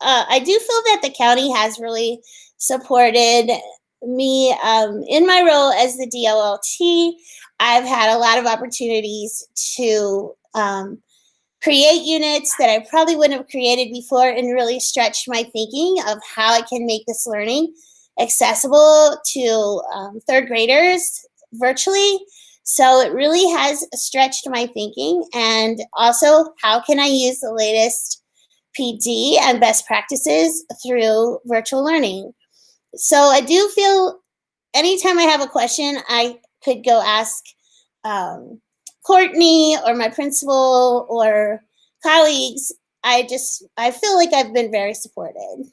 uh, I do feel that the county has really supported me um, in my role as the DLLT. I've had a lot of opportunities to um, create units that I probably wouldn't have created before and really stretch my thinking of how I can make this learning accessible to um, third graders virtually. So it really has stretched my thinking and also how can I use the latest PD and best practices through virtual learning. So I do feel anytime I have a question, I could go ask um, Courtney or my principal or colleagues. I just, I feel like I've been very supported.